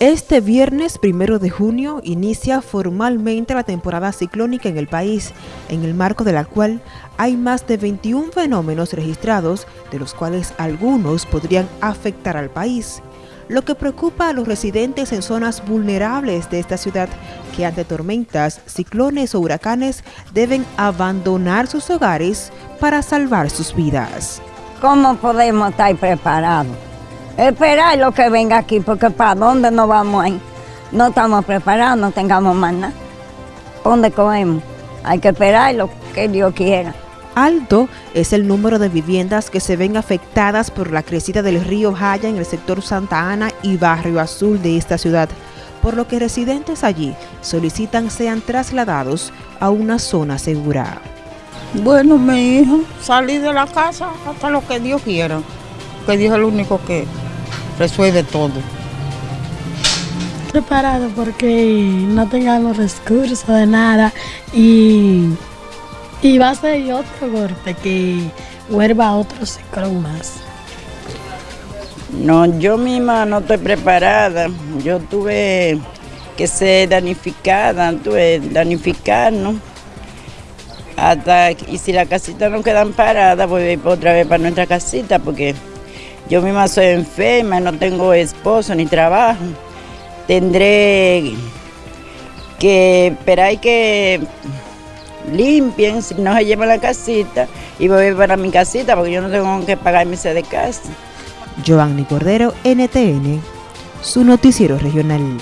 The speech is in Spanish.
Este viernes primero de junio inicia formalmente la temporada ciclónica en el país, en el marco de la cual hay más de 21 fenómenos registrados, de los cuales algunos podrían afectar al país. Lo que preocupa a los residentes en zonas vulnerables de esta ciudad, que ante tormentas, ciclones o huracanes deben abandonar sus hogares para salvar sus vidas. ¿Cómo podemos estar preparados? Esperar lo que venga aquí, porque para dónde nos vamos ahí. No estamos preparados, no tengamos más nada. ¿Dónde comemos? Hay que esperar lo que Dios quiera. Alto es el número de viviendas que se ven afectadas por la crecida del río Jaya en el sector Santa Ana y Barrio Azul de esta ciudad, por lo que residentes allí solicitan sean trasladados a una zona segura. Bueno, mi hijo, salí de la casa hasta lo que Dios quiera, que Dios es el único que resuelve todo. Preparado porque no tengamos recursos de nada y, y va a ser otro golpe que vuelva otro ciclón más. No, yo misma no estoy preparada. Yo tuve que ser danificada, tuve danificar, ¿no? Hasta, y si la casita no quedan parada, voy a ir otra vez para nuestra casita porque yo misma soy enferma, no tengo esposo ni trabajo. Tendré que esperar que limpien, si no se llevan la casita, y voy a ir para mi casita porque yo no tengo que pagar mi de casa. Giovanni Cordero, NTN, su noticiero regional.